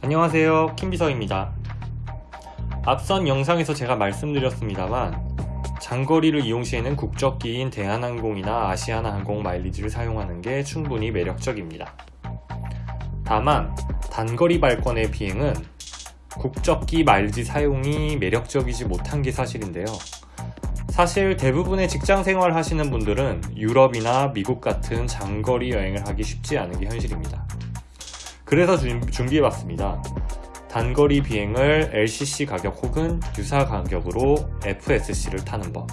안녕하세요. 킴비서입니다. 앞선 영상에서 제가 말씀드렸습니다만 장거리를 이용 시에는 국적기인 대한항공이나 아시아나항공 마일리지를 사용하는 게 충분히 매력적입니다. 다만 단거리 발권의 비행은 국적기 마일리지 사용이 매력적이지 못한 게 사실인데요 사실 대부분의 직장 생활 하시는 분들은 유럽이나 미국 같은 장거리 여행을 하기 쉽지 않은 게 현실입니다. 그래서 준비해봤습니다. 단거리 비행을 LCC 가격 혹은 유사 가격으로 FSC를 타는 법.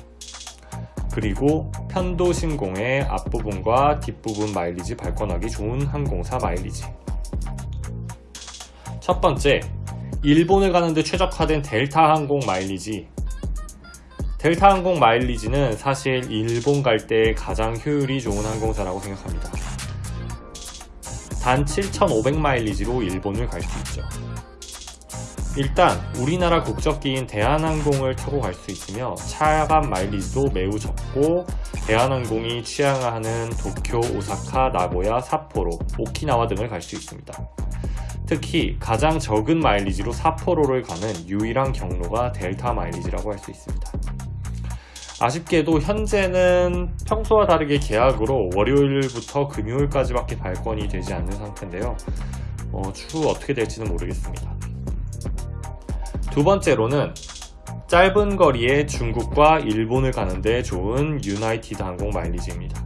그리고 편도 신공의 앞부분과 뒷부분 마일리지 발권하기 좋은 항공사 마일리지. 첫 번째, 일본을 가는데 최적화된 델타 항공 마일리지 델타 항공 마일리지는 사실 일본 갈 때 가장 효율이 좋은 항공사라고 생각합니다. 단 7,500마일리지로 일본을 갈 수 있죠. 일단 우리나라 국적기인 대한항공을 타고 갈 수 있으며 차감 마일리지도 매우 적고 대한항공이 취향하는 도쿄, 오사카, 나고야, 삿포로, 오키나와 등을 갈 수 있습니다. 특히 가장 적은 마일리지로 삿포로를 가는 유일한 경로가 델타 마일리지라고 할 수 있습니다. 아쉽게도 현재는 평소와 다르게 계약으로 월요일부터 금요일까지밖에 발권이 되지 않는 상태인데요. 어, 추후 어떻게 될지는 모르겠습니다. 두 번째로는 짧은 거리에 중국과 일본을 가는데 좋은 유나이티드 항공 마일리지입니다.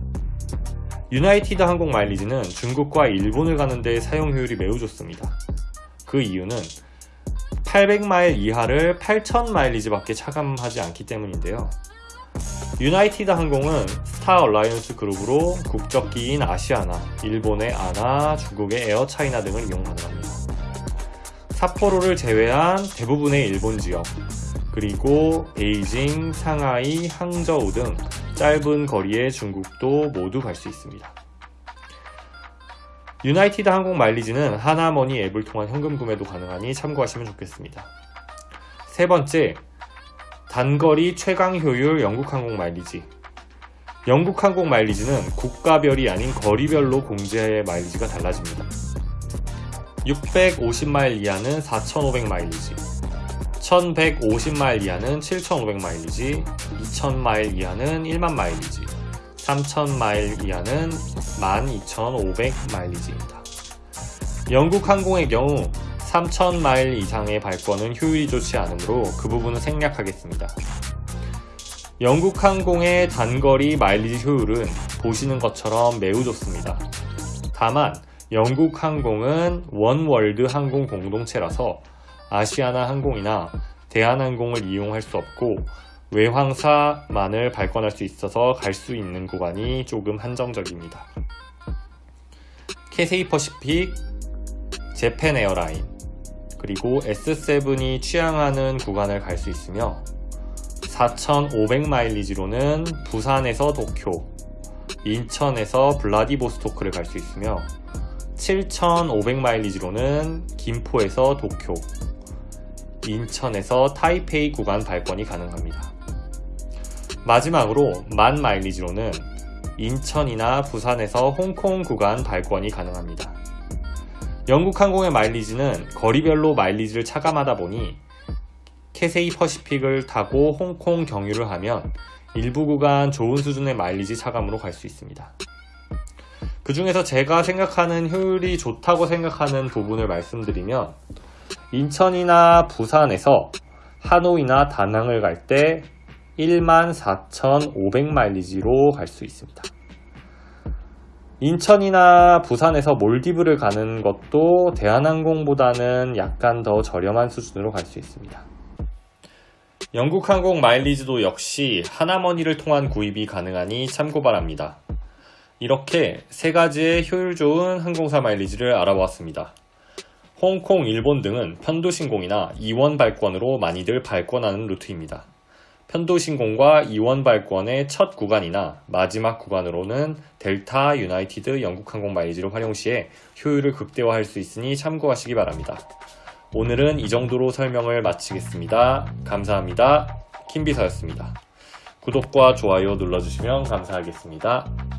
유나이티드 항공 마일리지는 중국과 일본을 가는데 사용 효율이 매우 좋습니다. 그 이유는 800마일 이하를 8000마일리지 밖에 차감하지 않기 때문인데요 유나이티드 항공은 스타 얼라이언스 그룹으로 국적기인 아시아나, 일본의 ANA, 중국의 에어 차이나 등을 이용 가능합니다. 삿포로를 제외한 대부분의 일본 지역, 그리고 베이징, 상하이, 항저우 등 짧은 거리의 중국도 모두 갈 수 있습니다. 유나이티드 항공 마일리지는 하나머니 앱을 통한 현금 구매도 가능하니 참고하시면 좋겠습니다. 세 번째, 단거리 최강 효율 영국항공 마일리지 영국항공 마일리지는 국가별이 아닌 거리별로 공제 마일리지가 달라집니다. 650마일 이하는 4,500 마일리지 1150마일 이하는 7,500 마일리지 2,000마일 이하는 1만 마일리지 3,000마일 이하는 12,500 마일리지입니다. 영국 항공의 경우 3000마일 이상의 발권은 효율이 좋지 않으므로 그 부분은 생략하겠습니다. 영국 항공의 단거리 마일리지 효율은 보시는 것처럼 매우 좋습니다. 다만 영국 항공은 원월드 항공 공동체라서 아시아나 항공이나 대한항공을 이용할 수 없고 외항사만을 발권할 수 있어서 갈 수 있는 구간이 조금 한정적입니다. 캐세이 퍼시픽, 재팬 에어라인, 그리고 S7이 취항하는 구간을 갈 수 있으며 4,500마일리지로는 부산에서 도쿄, 인천에서 블라디보스토크를 갈 수 있으며 7,500마일리지로는 김포에서 도쿄, 인천에서 타이페이 구간 발권이 가능합니다. 마지막으로 만 마일리지로는 인천이나 부산에서 홍콩 구간 발권이 가능합니다. 영국 항공의 마일리지는 거리별로 마일리지를 차감하다 보니 캐세이 퍼시픽을 타고 홍콩 경유를 하면 일부 구간 좋은 수준의 마일리지 차감으로 갈 수 있습니다. 그 중에서 제가 생각하는 효율이 좋다고 생각하는 부분을 말씀드리면 인천이나 부산에서 하노이나 다낭을 갈 때 14,500마일리지로 갈 수 있습니다. 인천이나 부산에서 몰디브를 가는 것도 대한항공보다는 약간 더 저렴한 수준으로 갈 수 있습니다. 영국항공 마일리지도 역시 하나머니를 통한 구입이 가능하니 참고 바랍니다. 이렇게 세 가지의 효율 좋은 항공사 마일리지를 알아보았습니다. 홍콩, 일본 등은 편도신공이나 이원 발권으로 많이들 발권하는 루트입니다. 편도신공과 이원 발권의 첫 구간이나 마지막 구간으로는 델타, 유나이티드, 영국항공 마일리지를 활용 시에 효율을 극대화할 수 있으니 참고하시기 바랍니다. 오늘은 이 정도로 설명을 마치겠습니다. 감사합니다. 킴비서였습니다. 구독과 좋아요 눌러주시면 감사하겠습니다.